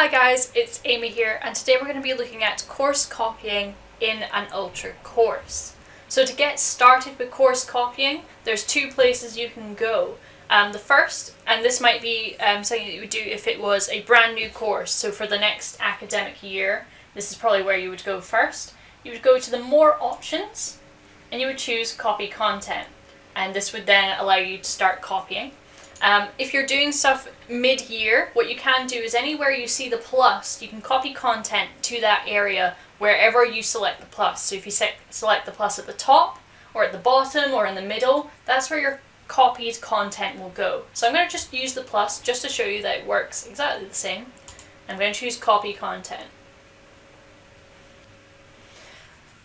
Hi guys, it's Amy here and today we're going to be looking at course copying in an Ultra course. So to get started with course copying, there's two places you can go. Um, the first, and this might be um, something that you would do if it was a brand new course, so for the next academic year, this is probably where you would go first. You would go to the more options and you would choose copy content and this would then allow you to start copying. Um, if you're doing stuff mid-year, what you can do is anywhere you see the plus, you can copy content to that area wherever you select the plus. So if you se select the plus at the top, or at the bottom, or in the middle, that's where your copied content will go. So I'm going to just use the plus just to show you that it works exactly the same. I'm going to choose copy content.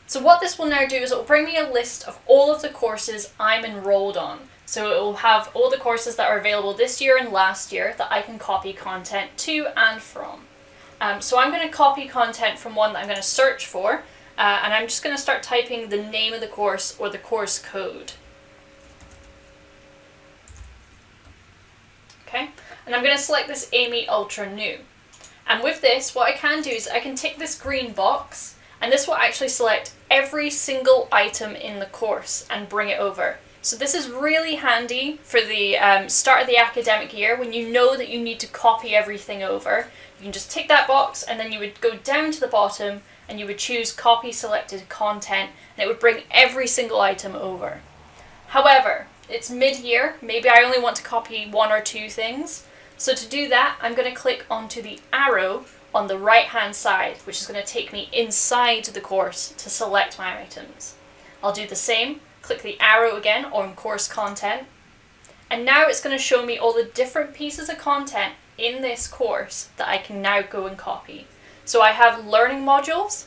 So what this will now do is it will bring me a list of all of the courses I'm enrolled on. So it will have all the courses that are available this year and last year that I can copy content to and from. Um, so I'm going to copy content from one that I'm going to search for uh, and I'm just going to start typing the name of the course or the course code. Okay, and I'm going to select this Amy Ultra New. And with this, what I can do is I can tick this green box and this will actually select every single item in the course and bring it over. So this is really handy for the um, start of the academic year when you know that you need to copy everything over. You can just tick that box and then you would go down to the bottom and you would choose copy selected content and it would bring every single item over. However, it's mid-year, maybe I only want to copy one or two things. So to do that, I'm going to click onto the arrow on the right hand side, which is going to take me inside the course to select my items. I'll do the same click the arrow again on course content. And now it's going to show me all the different pieces of content in this course that I can now go and copy. So I have learning modules.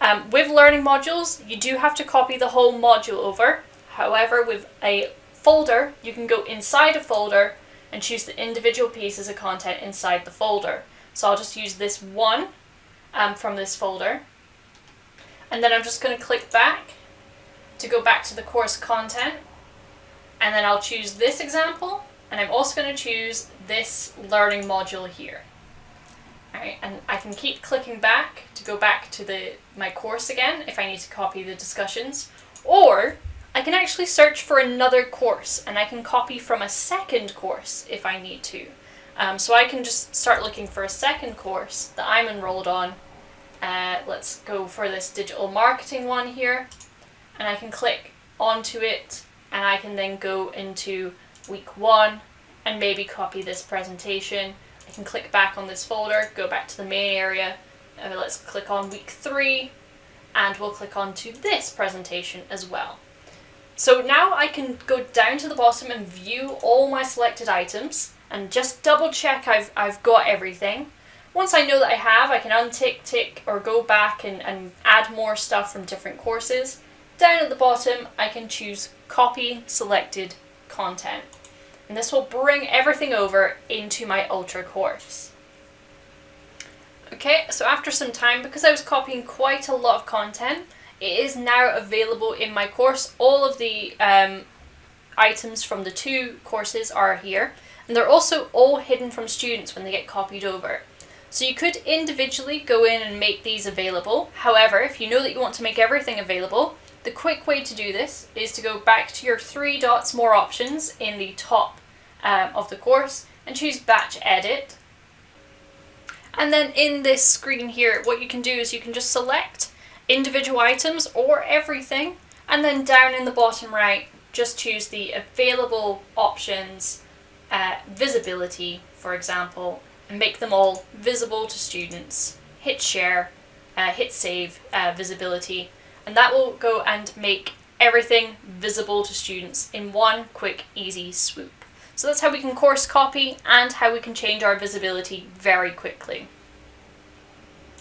Um, with learning modules, you do have to copy the whole module over. However, with a folder, you can go inside a folder and choose the individual pieces of content inside the folder. So I'll just use this one um, from this folder. And then I'm just going to click back to go back to the course content and then I'll choose this example and I'm also going to choose this learning module here. Alright, and I can keep clicking back to go back to the my course again if I need to copy the discussions or I can actually search for another course and I can copy from a second course if I need to. Um, so I can just start looking for a second course that I'm enrolled on. Uh, let's go for this digital marketing one here and I can click onto it and I can then go into week one and maybe copy this presentation. I can click back on this folder, go back to the main area, and let's click on week three and we'll click onto this presentation as well. So now I can go down to the bottom and view all my selected items and just double check I've, I've got everything. Once I know that I have, I can untick, tick, or go back and, and add more stuff from different courses. Down at the bottom, I can choose copy selected content. And this will bring everything over into my Ultra course. Okay, so after some time, because I was copying quite a lot of content, it is now available in my course. All of the um, items from the two courses are here. And they're also all hidden from students when they get copied over. So you could individually go in and make these available. However, if you know that you want to make everything available, the quick way to do this is to go back to your three dots more options in the top um, of the course and choose batch edit. And then in this screen here, what you can do is you can just select individual items or everything. And then down in the bottom right, just choose the available options, uh, visibility, for example, and make them all visible to students. Hit share, uh, hit save uh, visibility, and that will go and make everything visible to students in one quick, easy swoop. So that's how we can course copy and how we can change our visibility very quickly.